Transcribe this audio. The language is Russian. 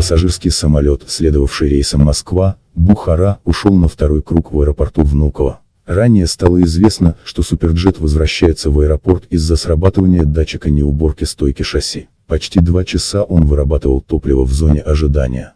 Пассажирский самолет, следовавший рейсом Москва, Бухара, ушел на второй круг в аэропорту Внуково. Ранее стало известно, что Суперджет возвращается в аэропорт из-за срабатывания датчика неуборки стойки шасси. Почти два часа он вырабатывал топливо в зоне ожидания.